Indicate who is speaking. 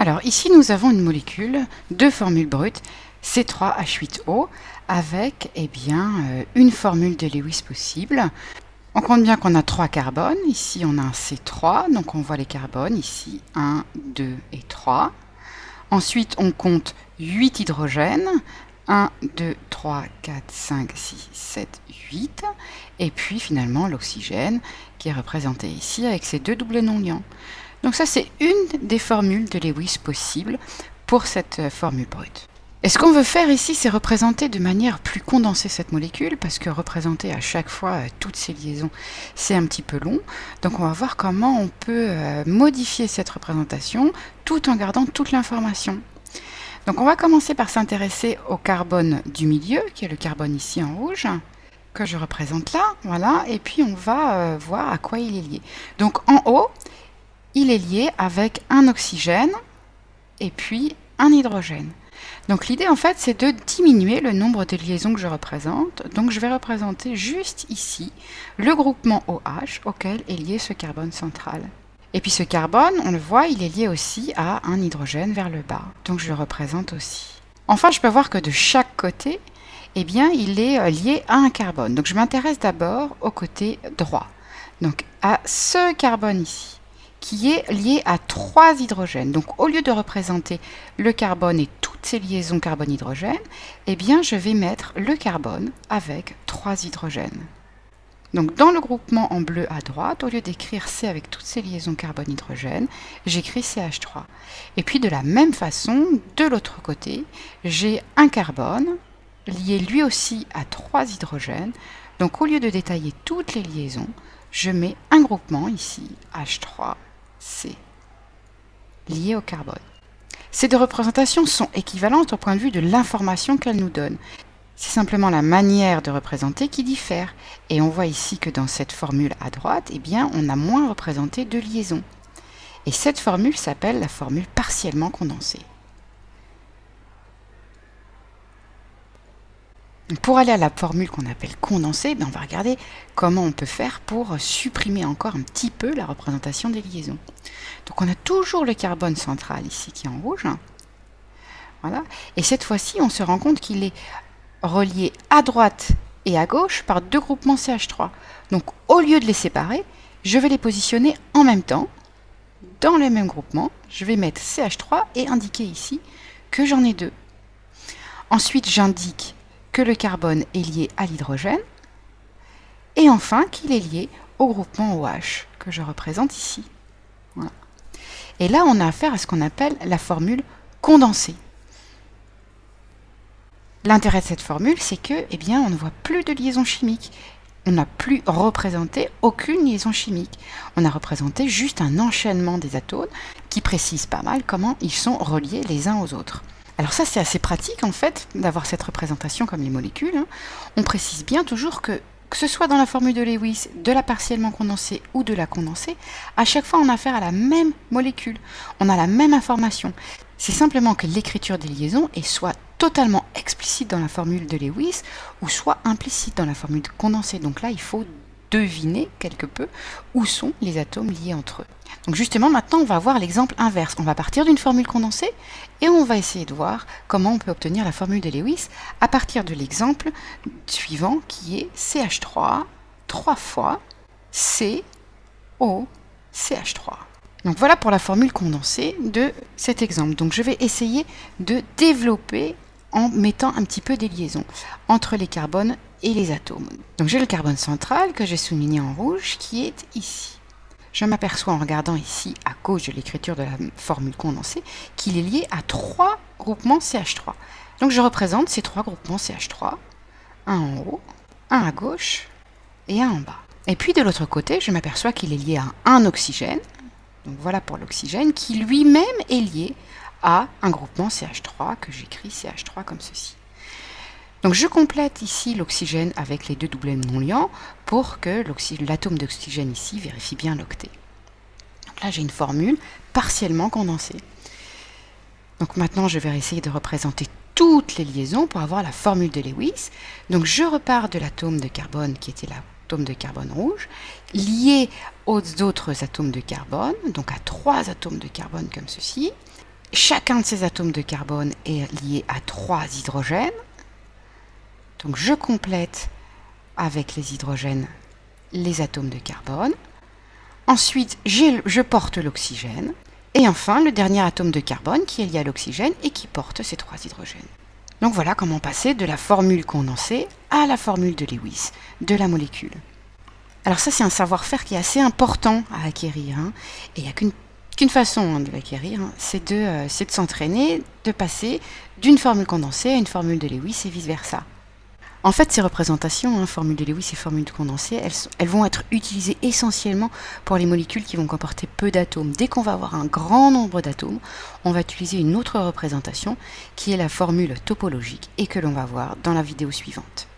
Speaker 1: Alors ici, nous avons une molécule de formule brute C3H8O avec eh bien, euh, une formule de Lewis possible. On compte bien qu'on a trois carbones. Ici, on a un C3, donc on voit les carbones. Ici, 1, 2 et 3. Ensuite, on compte 8 hydrogènes. 1, 2, 3, 4, 5, 6, 7, 8. Et puis finalement l'oxygène qui est représenté ici avec ses deux doubles non-liants. Donc ça c'est une des formules de Lewis possibles pour cette euh, formule brute. Et ce qu'on veut faire ici, c'est représenter de manière plus condensée cette molécule, parce que représenter à chaque fois euh, toutes ces liaisons, c'est un petit peu long. Donc on va voir comment on peut euh, modifier cette représentation tout en gardant toute l'information. Donc on va commencer par s'intéresser au carbone du milieu, qui est le carbone ici en rouge, que je représente là, voilà, et puis on va voir à quoi il est lié. Donc en haut, il est lié avec un oxygène et puis un hydrogène. Donc l'idée en fait c'est de diminuer le nombre de liaisons que je représente. Donc je vais représenter juste ici le groupement OH auquel est lié ce carbone central. Et puis ce carbone, on le voit, il est lié aussi à un hydrogène vers le bas. Donc je le représente aussi. Enfin, je peux voir que de chaque côté, eh bien, il est euh, lié à un carbone. Donc je m'intéresse d'abord au côté droit. Donc à ce carbone ici qui est lié à trois hydrogènes. Donc au lieu de représenter le carbone et toutes ces liaisons carbone-hydrogène, eh bien je vais mettre le carbone avec trois hydrogènes. Donc dans le groupement en bleu à droite, au lieu d'écrire C avec toutes ces liaisons carbone-hydrogène, j'écris CH3. Et puis de la même façon, de l'autre côté, j'ai un carbone lié lui aussi à trois hydrogènes. Donc au lieu de détailler toutes les liaisons, je mets un groupement ici, H3 C, lié au carbone. Ces deux représentations sont équivalentes au point de vue de l'information qu'elles nous donnent. C'est simplement la manière de représenter qui diffère. Et on voit ici que dans cette formule à droite, eh bien, on a moins représenté de liaisons. Et cette formule s'appelle la formule partiellement condensée. Pour aller à la formule qu'on appelle condensée, ben, on va regarder comment on peut faire pour supprimer encore un petit peu la représentation des liaisons. Donc on a toujours le carbone central ici qui est en rouge. Voilà. Et cette fois-ci, on se rend compte qu'il est relié à droite et à gauche par deux groupements CH3. Donc au lieu de les séparer, je vais les positionner en même temps dans le même groupement. Je vais mettre CH3 et indiquer ici que j'en ai deux. Ensuite, j'indique que le carbone est lié à l'hydrogène, et enfin qu'il est lié au groupement OH que je représente ici. Et là, on a affaire à ce qu'on appelle la formule condensée. L'intérêt de cette formule, c'est que, eh bien, on ne voit plus de liaison chimique. On n'a plus représenté aucune liaison chimique. On a représenté juste un enchaînement des atomes qui précise pas mal comment ils sont reliés les uns aux autres. Alors ça, c'est assez pratique en fait d'avoir cette représentation comme les molécules. Hein. On précise bien toujours que que ce soit dans la formule de Lewis, de la partiellement condensée ou de la condensée, à chaque fois on a affaire à la même molécule, on a la même information. C'est simplement que l'écriture des liaisons est soit totalement explicite dans la formule de Lewis ou soit implicite dans la formule condensée. Donc là, il faut deviner quelque peu où sont les atomes liés entre eux. Donc justement, maintenant, on va voir l'exemple inverse. On va partir d'une formule condensée et on va essayer de voir comment on peut obtenir la formule de Lewis à partir de l'exemple suivant qui est CH3 3 fois CO CH3. Donc voilà pour la formule condensée de cet exemple. Donc je vais essayer de développer en mettant un petit peu des liaisons entre les carbones et les atomes. Donc j'ai le carbone central que j'ai souligné en rouge qui est ici. Je m'aperçois en regardant ici à gauche de l'écriture de la formule condensée qu'il est lié à trois groupements CH3. Donc je représente ces trois groupements CH3, un en haut, un à gauche et un en bas. Et puis de l'autre côté, je m'aperçois qu'il est lié à un oxygène, donc voilà pour l'oxygène, qui lui-même est lié à un groupement CH3 que j'écris CH3 comme ceci. Donc je complète ici l'oxygène avec les deux doublets non liants pour que l'atome d'oxygène ici vérifie bien l'octet. Donc là j'ai une formule partiellement condensée. Donc maintenant je vais essayer de représenter toutes les liaisons pour avoir la formule de Lewis. Donc je repars de l'atome de carbone qui était l'atome de carbone rouge, lié aux autres atomes de carbone, donc à trois atomes de carbone comme ceci. chacun de ces atomes de carbone est lié à trois hydrogènes. Donc je complète avec les hydrogènes les atomes de carbone. Ensuite, je porte l'oxygène. Et enfin, le dernier atome de carbone qui est lié à l'oxygène et qui porte ces trois hydrogènes. Donc voilà comment passer de la formule condensée à la formule de Lewis de la molécule. Alors ça, c'est un savoir-faire qui est assez important à acquérir. Hein. Et il n'y a qu'une façon hein, de l'acquérir, hein. c'est de, euh, de s'entraîner, de passer d'une formule condensée à une formule de Lewis et vice-versa. En fait, ces représentations, hein, formule de Lewis et formule de elles, vont être utilisées essentiellement pour les molécules qui vont comporter peu d'atomes. Dès qu'on va avoir un grand nombre d'atomes, on va utiliser une autre représentation qui est la formule topologique et que l'on va voir dans la vidéo suivante.